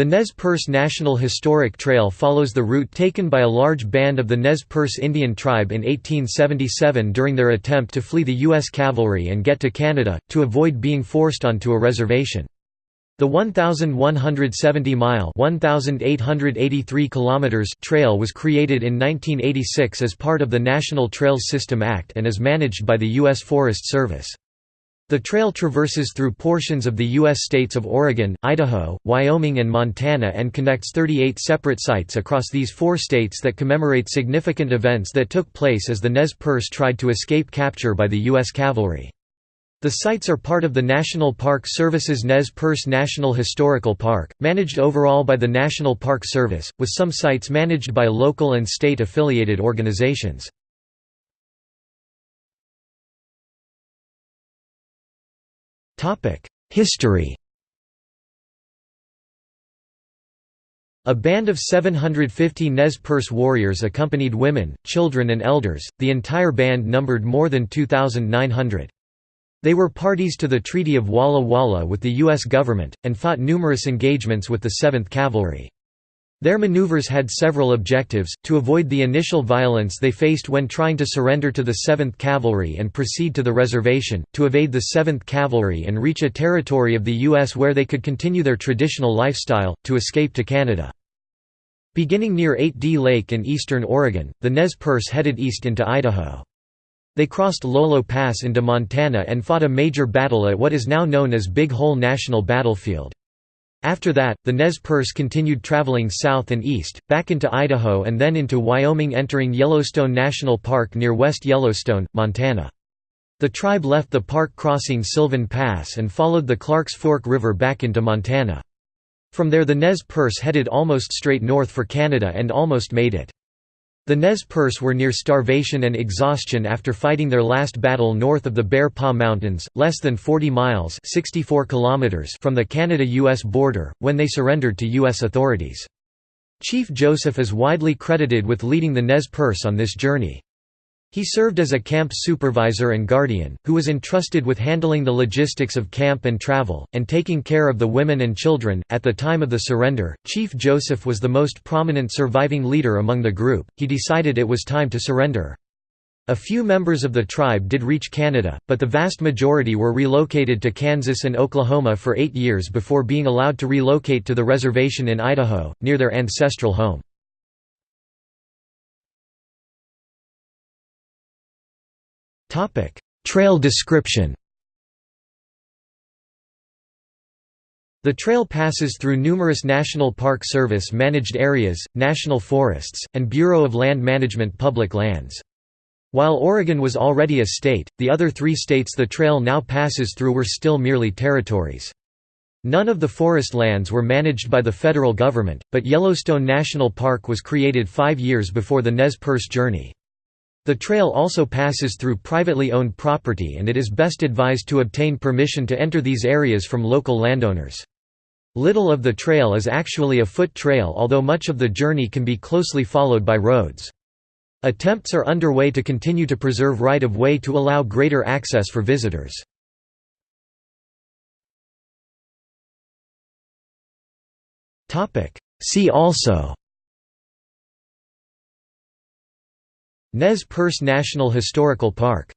The Nez Perce National Historic Trail follows the route taken by a large band of the Nez Perce Indian tribe in 1877 during their attempt to flee the U.S. cavalry and get to Canada, to avoid being forced onto a reservation. The 1,170-mile trail was created in 1986 as part of the National Trails System Act and is managed by the U.S. Forest Service. The trail traverses through portions of the U.S. states of Oregon, Idaho, Wyoming and Montana and connects 38 separate sites across these four states that commemorate significant events that took place as the Nez Perce tried to escape capture by the U.S. cavalry. The sites are part of the National Park Service's Nez Perce National Historical Park, managed overall by the National Park Service, with some sites managed by local and state affiliated organizations. History A band of 750 Nez Perce warriors accompanied women, children and elders, the entire band numbered more than 2,900. They were parties to the Treaty of Walla Walla with the U.S. government, and fought numerous engagements with the 7th Cavalry. Their maneuvers had several objectives, to avoid the initial violence they faced when trying to surrender to the 7th Cavalry and proceed to the reservation, to evade the 7th Cavalry and reach a territory of the U.S. where they could continue their traditional lifestyle, to escape to Canada. Beginning near 8D Lake in eastern Oregon, the Nez Perce headed east into Idaho. They crossed Lolo Pass into Montana and fought a major battle at what is now known as Big Hole National Battlefield. After that, the Nez Perce continued traveling south and east, back into Idaho and then into Wyoming entering Yellowstone National Park near West Yellowstone, Montana. The tribe left the park crossing Sylvan Pass and followed the Clarks Fork River back into Montana. From there the Nez Perce headed almost straight north for Canada and almost made it. The Nez Perce were near starvation and exhaustion after fighting their last battle north of the Bear Paw Mountains, less than 40 miles 64 kilometers from the Canada-US border, when they surrendered to U.S. authorities. Chief Joseph is widely credited with leading the Nez Perce on this journey. He served as a camp supervisor and guardian, who was entrusted with handling the logistics of camp and travel, and taking care of the women and children. At the time of the surrender, Chief Joseph was the most prominent surviving leader among the group. He decided it was time to surrender. A few members of the tribe did reach Canada, but the vast majority were relocated to Kansas and Oklahoma for eight years before being allowed to relocate to the reservation in Idaho, near their ancestral home. Topic: Trail description. The trail passes through numerous National Park Service managed areas, national forests, and Bureau of Land Management public lands. While Oregon was already a state, the other three states the trail now passes through were still merely territories. None of the forest lands were managed by the federal government, but Yellowstone National Park was created five years before the Nez Perce journey. The trail also passes through privately owned property and it is best advised to obtain permission to enter these areas from local landowners. Little of the trail is actually a foot trail although much of the journey can be closely followed by roads. Attempts are underway to continue to preserve right-of-way to allow greater access for visitors. See also Nez Perce National Historical Park